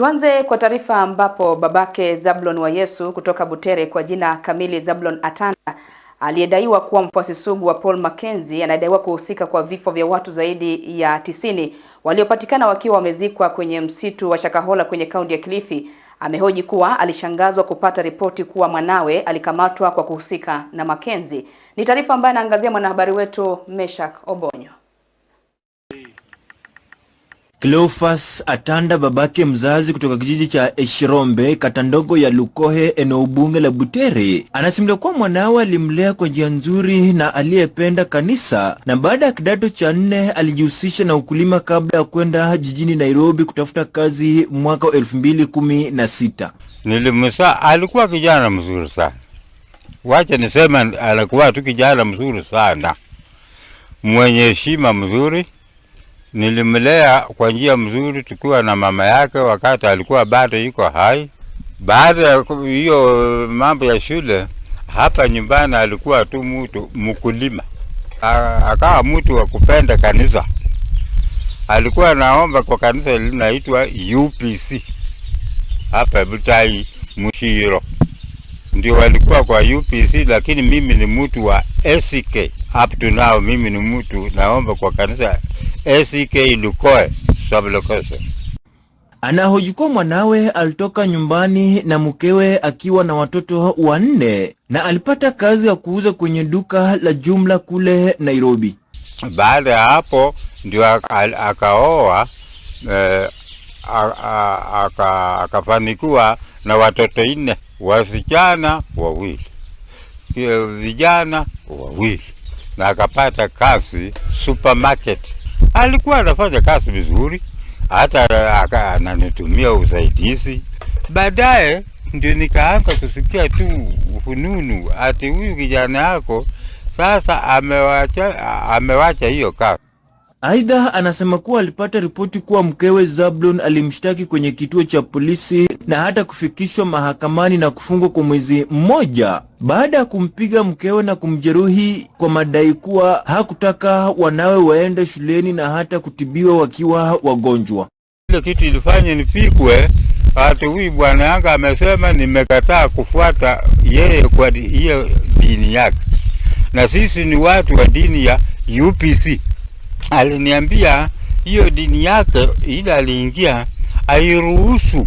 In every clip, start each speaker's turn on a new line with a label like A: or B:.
A: Tuanze kwa taarifa ambapo babake Zablon wa Yesu kutoka Butere kwa jina kamili Zablon Atanda aliyedaiwa kuwa mfuasi sugu wa Paul Mackenzie anadaiwa kuhusika kwa vifo vya watu zaidi ya tisini waliopatikana wakiwa wamezikwa kwenye msitu wa Shakahola kwenye kaunti ya Kilifi. Amehoji kuwa alishangazwa kupata ripoti kuwa mwanawe alikamatwa kwa kuhusika na Mackenzie. Ni taarifa ambayo anaangazia mwanahabari wetu Meshak Obonyo.
B: Cleophas Atanda babake mzazi kutoka kijiji cha Eshirombe kata ndogo ya Lukohe eneo bunge la Butere anasimulia kuwa mwanawe alimlea kwa njia nzuri na aliyependa kanisa na baada ya kidato cha nne alijihusisha na ukulima kabla ya kwenda jijini Nairobi kutafuta kazi mwaka wa elfu mbili kumi na sita.
C: Nilimsa, alikuwa kijana mzuri sana, wacha niseme alikuwa tu kijana mzuri sana, mwenye heshima mzuri nilimlea kwa njia mzuri tukiwa na mama yake wakati alikuwa bado yuko hai. Baada ya hiyo mambo ya shule, hapa nyumbani alikuwa tu mtu mkulima, akawa mtu wa kupenda kanisa. Alikuwa naomba kwa kanisa linaitwa UPC hapa Butai Mushiro, ndio walikuwa kwa UPC, lakini mimi ni mtu wa SK. Up to now mimi ni mtu naomba kwa kanisa ACK Lukoe sublocation.
B: Mwanawe alitoka nyumbani na mkewe akiwa na watoto wanne na alipata kazi ya kuuza kwenye duka la jumla kule Nairobi.
C: Baada ya hapo ndio akaoa eh, akafanikiwa na watoto nne, wasichana wawili, vijana wawili, na akapata kazi supermarket alikuwa anafanya kazi vizuri, hata ananitumia usaidizi. Baadaye ndio nikaanza kusikia tu fununu ati huyu kijana yako sasa amewacha, amewacha hiyo kazi.
B: Aidha, anasema kuwa alipata ripoti kuwa mkewe Zablon alimshtaki kwenye kituo cha polisi na hata kufikishwa mahakamani na kufungwa kwa mwezi mmoja. Baada ya kumpiga mkewe na kumjeruhi kwa madai kuwa hakutaka wanawe waende shuleni na hata kutibiwa wakiwa wagonjwa.
C: Ile kitu ilifanya nipigwe, ati huyu bwana yangu amesema nimekataa kufuata yeye kwa hiyo dini yake, na sisi ni watu wa dini ya UPC aliniambia hiyo dini yake ile aliingia airuhusu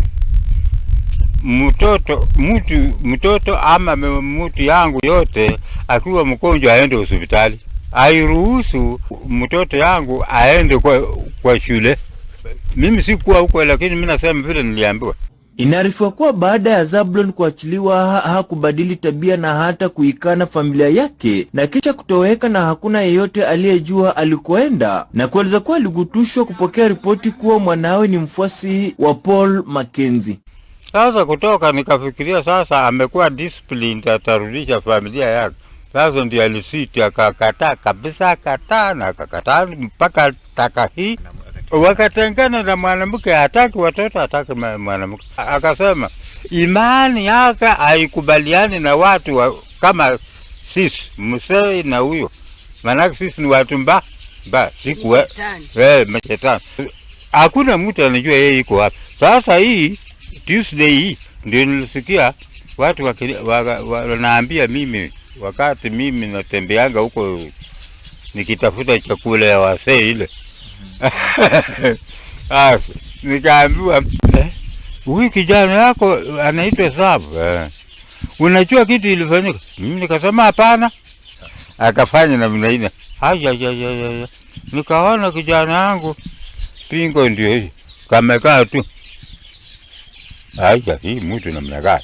C: mtoto mtu mtoto ama mtu yangu yote akiwa mgonjwa aende hospitali, airuhusu mtoto yangu aende kwa, kwa shule. Mimi sikuwa huko, lakini mimi nasema vile niliambiwa.
B: Inaarifiwa kuwa baada ya Zablon kuachiliwa hakubadili tabia na hata kuikana familia yake na kisha kutoweka na hakuna yeyote aliyejua alikoenda, na kueleza kuwa aligutushwa kupokea ripoti kuwa mwanawe ni mfuasi wa Paul Mackenzie.
C: Sasa kutoka nikafikiria sasa amekuwa disciplined, atarudisha familia yake. Sasa ndio alisiti akakataa kabisa, akataa na akakataa mpaka taka hii wakatengana na mwanamke, hataki watoto, hataki mwanamke. Akasema imani yake haikubaliani na watu wa, kama sisi msee na huyo, maanake sisi ni watu mba mba siku eh, mashetani. Hakuna mtu anajua yeye iko wapi. Sasa hii Tuesday ndio nilisikia watu wanaambia wa, wa, mimi wakati mimi natembeanga huko nikitafuta chakula ya wasee ile Asa, nikaambiwa huyu kijana yako anaitwa Sabu eh. Unajua kitu ilifanyika? Mimi nikasema hapana. Akafanya namna ile. Haya ya ya ya. Nikaona kijana yangu pingo ndio hii. Kamekaa tu. Haya si mtu namna gani?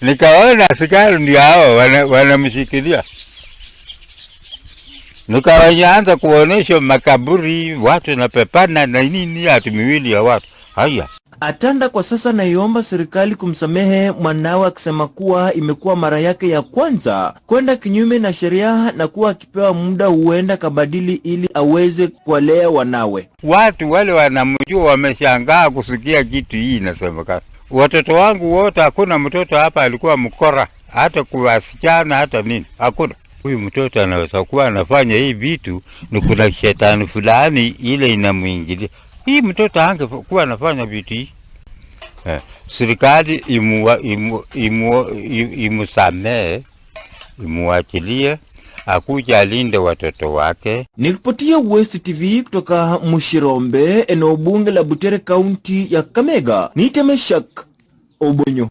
C: Nikaona askari ndio hao wanamshikilia wana nikaanza kuonyesha makaburi watu napepana na nini, hati miwili ya watu haya.
B: Atanda kwa sasa naiomba serikali kumsamehe mwanawe, akisema kuwa imekuwa mara yake ya kwanza kwenda kinyume na sheria na kuwa akipewa muda huenda kabadili ili aweze kuwalea wanawe.
C: Watu wale wanamjua wameshangaa kusikia kitu hii inasemekana. Watoto wangu wote, hakuna mtoto hapa alikuwa mkora, hata kuwasichana hata nini, hakuna. Huyu mtoto anaweza kuwa anafanya hii vitu, ni kuna shetani fulani ile inamwingilia. Hii mtoto angekuwa anafanya vitu hii, Eh, serikali imuwa- imu- imu- imu, imu imuachilie, akuja alinde watoto wake.
B: Nikiripotia West TV kutoka Mushirombe, eneo bunge la Butere, kaunti ya Kamega, ni Temeshak Obonyo.